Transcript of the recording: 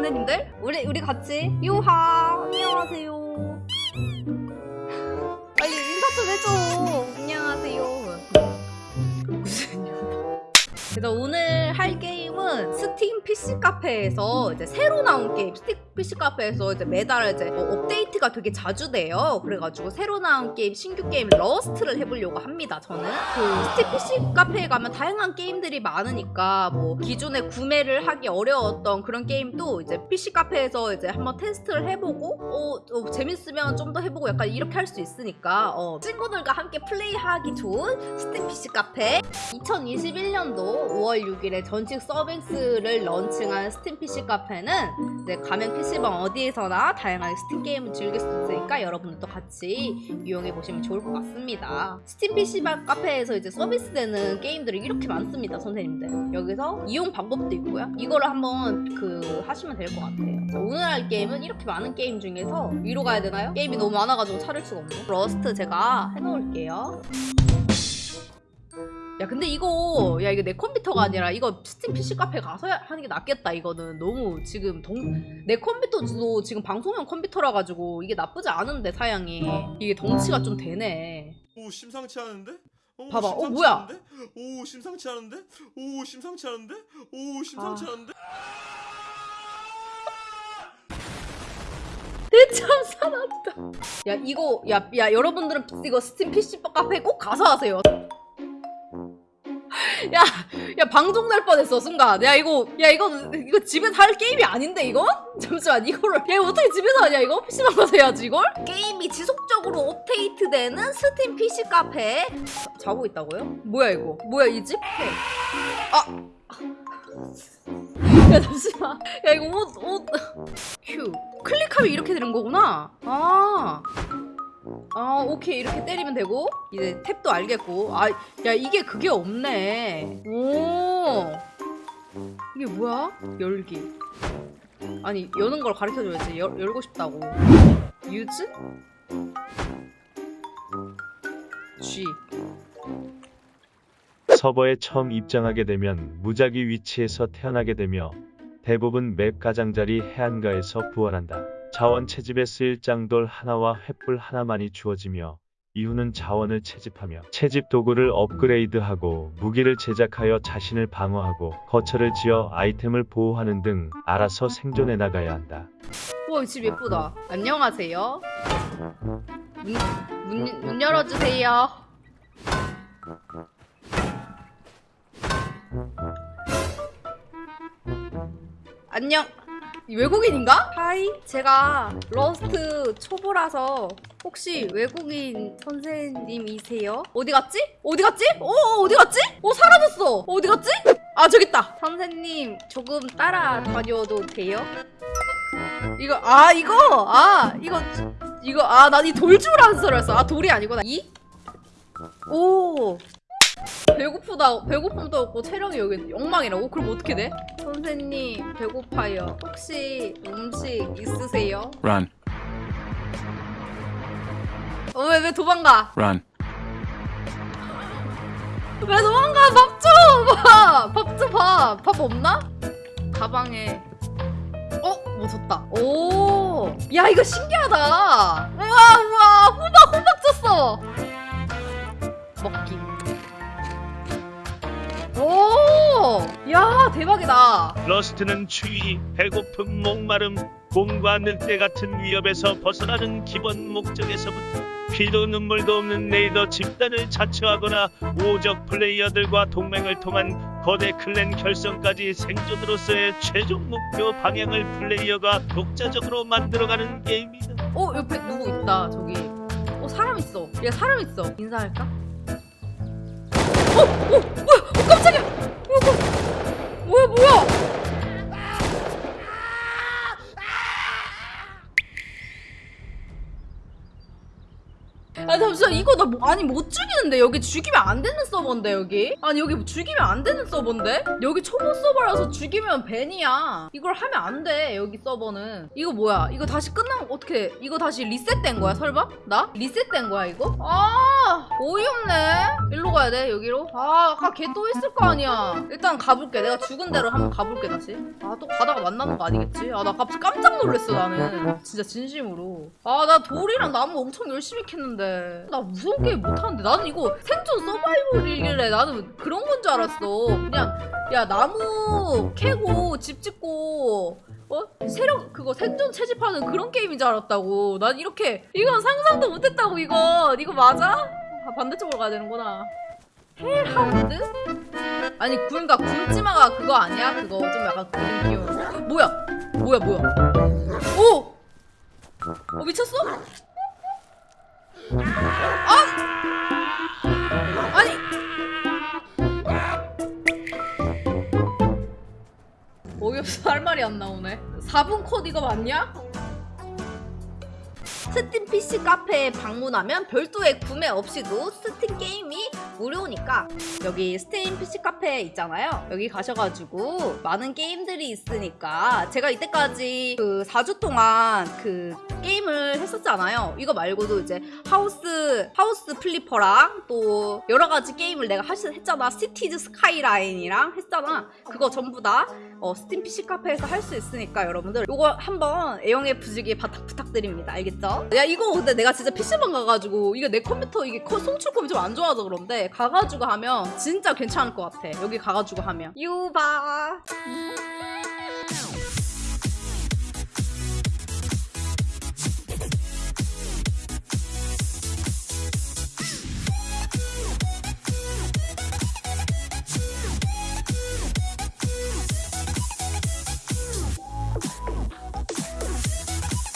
선생님들? 우리 우리 같이 요하 안녕하세요. 빨리 인사 좀 해줘. 안녕하세요. 그래서 오늘 PC 카페에서 이제 새로 나온 게임 스팀 PC 카페에서 이제 매달 이제 뭐 업데이트가 되게 자주 돼요. 그래가지고 새로 나온 게임 신규 게임 러스트를 해보려고 합니다. 저는 그 스팀 PC 카페에 가면 다양한 게임들이 많으니까 뭐 기존에 구매를 하기 어려웠던 그런 게임도 이제 PC 카페에서 이제 한번 테스트를 해보고 어, 어, 재밌으면 좀 더 해보고 약간 이렇게 할 수 있으니까 어, 친구들과 함께 플레이하기 좋은 스팀 PC 카페 2021년도 5월 6일에 정식 서비스를 런칭한 스팀 PC 카페는 이제 가면 PC방 어디에서나 다양하게 스팀 게임을 즐길 수 있으니까 여러분들도 같이 이용해 보시면 좋을 것 같습니다. 스팀 PC방 카페에서 이제 서비스되는 게임들이 이렇게 많습니다, 선생님들. 여기서 이용 방법도 있고요. 이거를 한번 그 하시면 될 것 같아요. 자, 오늘 할 게임은 이렇게 많은 게임 중에서 위로 가야 되나요? 게임이 너무 많아가지고 찾을 수가 없네. 러스트 제가 해놓을게요. 야 근데 이거 야 이거 내 컴퓨터가 아니라 이거 스팀 PC 카페 가서 하는 게 낫겠다 이거는 너무 지금 동... 내 컴퓨터도 지금 방송용 컴퓨터라 가지고 이게 나쁘지 않은데 사양이 이게 덩치가 좀 되네 오 심상치 않은데? 오, 봐봐. 어, 심상치 뭐야? 않은데? 오 심상치 않은데? 오 심상치 않은데? 오 심상치 아. 않은데? 대참사 났다 야 이거 야, 야 여러분들은 이거 스팀 PC 카페 꼭 가서 하세요 야, 야 방송 날 뻔했어 순간. 야 이거, 야 이거 이거 집에서 할 게임이 아닌데 이거? 잠시만 이거를 야 이거 어떻게 집에서 하냐 이거? PC방 가서 해야지 이걸? 게임이 지속적으로 업데이트되는 스팀 PC 카페 자, 자고 있다고요? 뭐야 이거? 뭐야 이 집? 아, 야 잠시만. 야 이거 옷 옷. 큐. 클릭하면 이렇게 되는 거구나. 아. 아 오케이. 이렇게 때리면 되고. 이제 탭도 알겠고. 아 야 이게 그게 없네. 오. 이게 뭐야? 열기. 아니 여는 걸 가르쳐줘야지. 열, 열고 싶다고. 유즈? G. 서버에 처음 입장하게 되면 무작위 위치에서 태어나게 되며 대부분 맵 가장자리 해안가에서 부활한다. 자원 채집에 쓰일 짱돌 하나와 횃불 하나만이 주어지며 이후는 자원을 채집하며 채집 도구를 업그레이드하고 무기를 제작하여 자신을 방어하고 거처를 지어 아이템을 보호하는 등 알아서 생존해 나가야 한다. 우와 이집 예쁘다. 안녕하세요. 문, 문, 문 열어주세요. 안녕. 이 외국인인가? Hi 제가 러스트 초보라서 혹시 외국인 선생님이세요? 어디 갔지? 어디 갔지? 어 어, 어디 갔지? 어 사라졌어 어디 갔지? 아 저기 있다 선생님 조금 따라 다녀도 돼요? 이거 아 이거 아 이거 이거 아 난 이 돌줄 아는 줄 알았어 아 돌이 아니구나 이? 오 배고프다 배고픔도 없고 체력이 여기 엉망이라고? 그럼 어떻게 돼? 선생님 배고파요 혹시 음식 있으세요? Run, 어, 왜, 왜 도망가? run. 왜 도망가? 밥 줘! 밥! 밥 줘, 밥! 밥 없나? 가방에 어? 뭐 줬다 오! 야 이거 신기하다 우와 우와 호박 호박 줬어 야 대박이다 러스트는 추위, 배고픔, 목마름, 곰과 늑대 같은 위협에서 벗어나는 기본 목적에서부터 피도 눈물도 없는 레이더 집단을 자처하거나 오적 플레이어들과 동맹을 통한 거대 클랜 결성까지 생존으로서의 최종 목표 방향을 플레이어가 독자적으로 만들어가는 게임이다. 어 옆에 누구 있다 저기 어 사람 있어 얘 사람 있어 인사할까? 어! 어! 뭐, 아니 못 죽이는데. 여기 죽이면 안 되는 서버인데 여기. 아니 여기 죽이면 안 되는 서버인데? 여기 초보 서버라서 죽이면 벤이야. 이걸 하면 안 돼 여기 서버는. 이거 뭐야? 이거 다시 끝나면 어떻게 이거 다시 리셋된 거야 설마? 나? 리셋된 거야 이거? 아 아 어이없네. 일로 가야 돼 여기로? 아 아까 걔 또 있을 거 아니야. 일단 가볼게. 내가 죽은 대로 한번 가볼게 다시. 아 또 가다가 만나는 거 아니겠지? 아 나 갑자기 깜짝 놀랐어 나는. 진짜 진심으로. 아 나 돌이랑 나무 엄청 열심히 캤는데. 나 무서운 게임 못하는데. 나는 이거 생존 서바이벌이길래 나는 그런 건 줄 알았어. 그냥 야 나무 캐고 집 짓고 어? 세력 그거 생존 채집하는 그런 게임인 줄 알았다고. 난 이렇게 이건 상상도 못했다고 이거. 이거 맞아? 아, 반대쪽으로 가야 되는구나. 헬하우드? 아니 그러니까 굶지마가 그거 아니야? 그거 좀 약간 그림 귀여운. 거. 뭐야? 뭐야 뭐야? 오! 어 미쳤어? 아! 어이없어 할 말이 안 나오네. 4분 컷 이거 맞냐? 스팀 PC 카페에 방문하면 별도의 구매 없이도 스팀 게임이 무료니까. 여기 스팀 PC 카페 있잖아요. 여기 가셔가지고 많은 게임들이 있으니까 제가 이때까지 그 4주 동안 그 게임을 했었잖아요 이거 말고도 이제 하우스 하우스 플리퍼랑 또 여러 가지 게임을 내가 하시, 했잖아 시티즈 스카이라인이랑 했잖아 그거 전부 다 어, 스팀 PC 카페에서 할 수 있으니까 여러분들 이거 한번 애용해 보시기 바닥 부탁드립니다. 알겠죠? 야 이거 근데 내가 진짜 PC방 가가지고 이게 내 컴퓨터 이게 커- 송출컴이 좀 안 좋아서 그런데 가가지고 하면 진짜 괜찮을 것 같아. 여기 가가지고 하면 유바